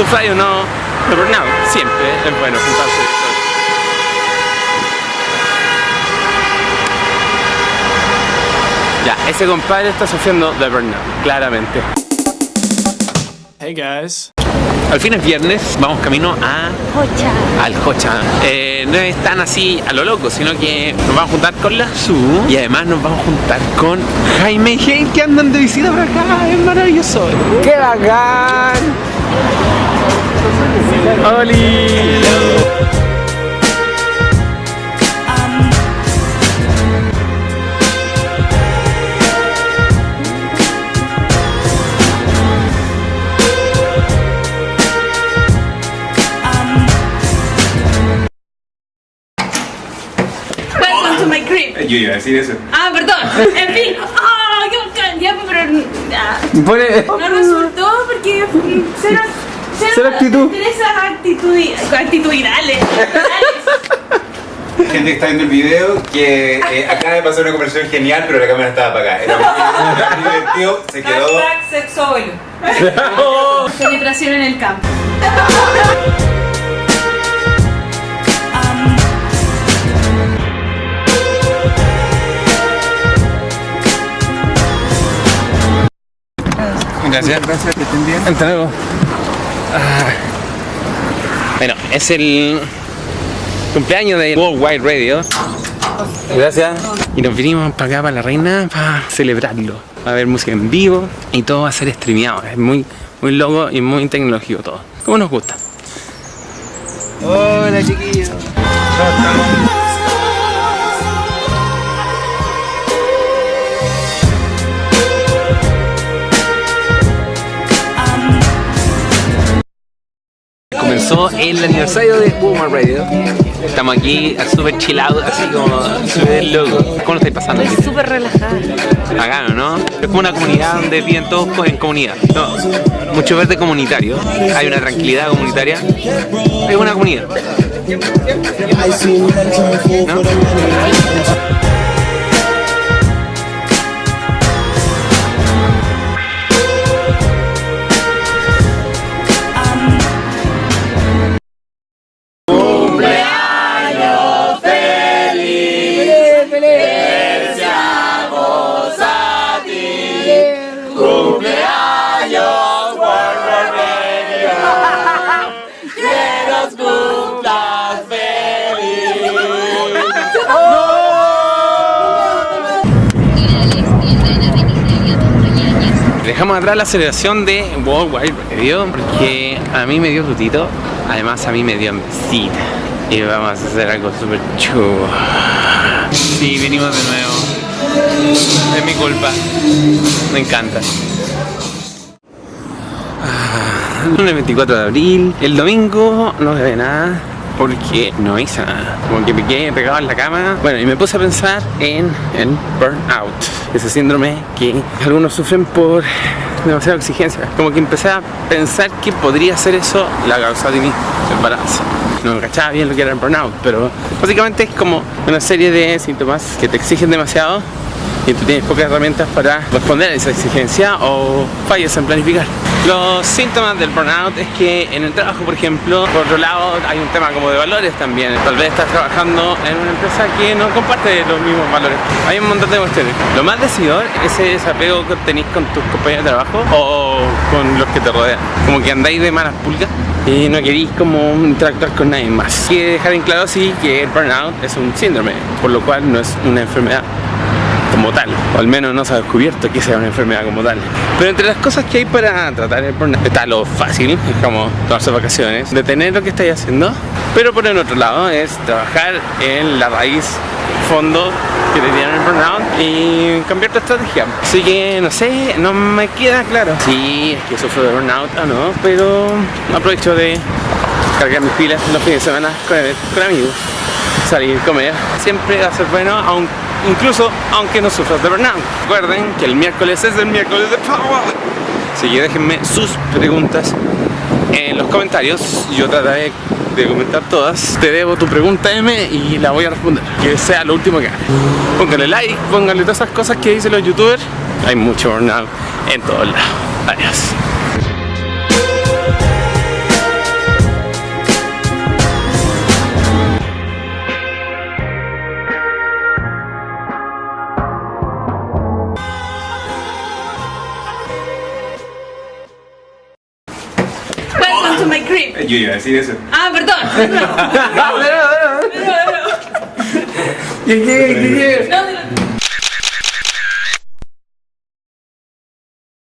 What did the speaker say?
sufráis o no de burnout, siempre es bueno juntarse. Ya, ese compadre está sufriendo de burnout, claramente. Hey guys. Al fin es viernes, vamos camino a Hocha. al Hocha. Eh, no es tan así a lo loco, sino que nos vamos a juntar con la Su y además nos vamos a juntar con Jaime y Hey que andan de visita por acá. Es maravilloso. ¡Qué bacán! ¡Oli! Welcome to my crib. Yo iba a decir eso. Ah, perdón. En fin. ¡Ah, qué bacán! Ya, pero ah, no resultó porque mm, cero, cero, actitud. Esas actitudi- actitudinales. Gente que está viendo el video que eh, acaba de pasar una conversación genial, pero la cámara estaba apagada. Era muy, divertido, se quedó. Hashtag sexoil. Penetración en el campo. Gracias. Gracias, que estén bien. Hasta luego. Ah. Bueno, es el cumpleaños de Worldwide Radio. Gracias. Y nos vinimos para acá, para la reina, para celebrarlo. Va a haber música en vivo y todo va a ser streameado. Es muy, muy loco y muy tecnológico todo. Como nos gusta. Hola chiquillos. El aniversario de Boomer Radio. Estamos aquí súper chillados, así como súper locos. ¿Cómo lo estáis pasando? Estoy súper relajada. ¿no? Es como una comunidad donde viven todos co- en comunidad. No, mucho verde comunitario. Hay una tranquilidad comunitaria. Es una comunidad. ¿No? Dejamos atrás la celebración de Worldwide Radio porque a mí me dio tutito, además a mí me dio visita y vamos a hacer algo súper chulo. Sí, venimos de nuevo. Es mi culpa. Me encanta. Ah, Lunes 24 de abril. El domingo no grabé nada porque no hice nada. Como que me quedé pegado en la cama. Bueno, y me puse a pensar en el burnout. Ese síndrome que algunos sufren por demasiada exigencia. Como que empecé a pensar que podría ser eso la causa de mi embarazo. No me cachaba bien lo que era el burnout, pero básicamente es como una serie de síntomas que te exigen demasiado y tú tienes pocas herramientas para responder a esa exigencia o fallas en planificar. Los síntomas del burnout es que en el trabajo, por ejemplo, por otro lado hay un tema como de valores también. Tal vez estás trabajando en una empresa que no comparte los mismos valores. Hay un montón de cuestiones. Lo más decidor es ese desapego que tenéis con tus compañeros de trabajo o con los que te rodean. Como que andáis de malas pulgas y no queréis como interactuar con nadie más. Hay dejar en claro sí que el burnout es un síndrome, por lo cual no es una enfermedad como tal, o al menos no se ha descubierto que sea una enfermedad como tal. Pero entre las cosas que hay para tratar el burnout está lo fácil, es como tomarse vacaciones, detener lo que estáis haciendo, pero por el otro lado es trabajar en la raíz fondo que te tiene el burnout y cambiar tu estrategia. Así que no sé, no me queda claro si es que sufro de burnout o no, pero aprovecho de cargar mis pilas los fines de semana con, con amigos, salir, comer. Siempre va a ser bueno, aun- incluso aunque no sufras de burnout. Recuerden que el miércoles es el miércoles de Power. Así que déjenme sus preguntas en los comentarios. Yo trataré de comentar todas. Te debo tu pregunta M y la voy a responder. Que sea lo último que haga. Póngale like, póngale todas esas cosas que dicen los youtubers. Hay mucho burnout en todos lados. Adiós. Yo iba a decir eso. Ah, perdón. No, no, no. ¿Qué, qué, qué, qué? No,